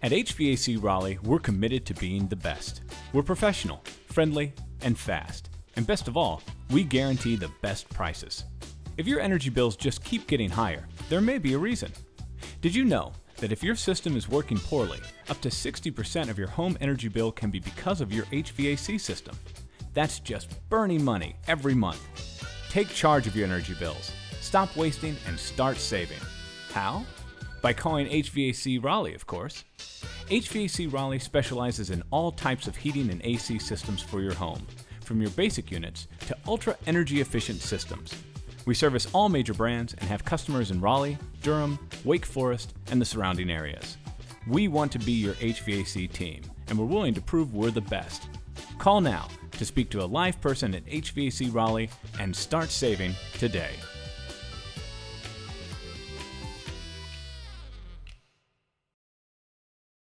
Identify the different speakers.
Speaker 1: At HVAC Raleigh, we're committed to being the best. We're professional, friendly, and fast. And best of all, we guarantee the best prices. If your energy bills just keep getting higher, there may be a reason. Did you know that if your system is working poorly, up to 60% of your home energy bill can be because of your HVAC system? That's just burning money every month. Take charge of your energy bills. Stop wasting and start saving. How? By calling HVAC Raleigh, of course. HVAC Raleigh specializes in all types of heating and AC systems for your home, from your basic units to ultra energy efficient systems. We service all major brands and have customers in Raleigh, Durham, Wake Forest, and the surrounding areas. We want to be your HVAC team, and we're willing to prove we're the best. Call now to speak to a live person at HVAC Raleigh and start saving today.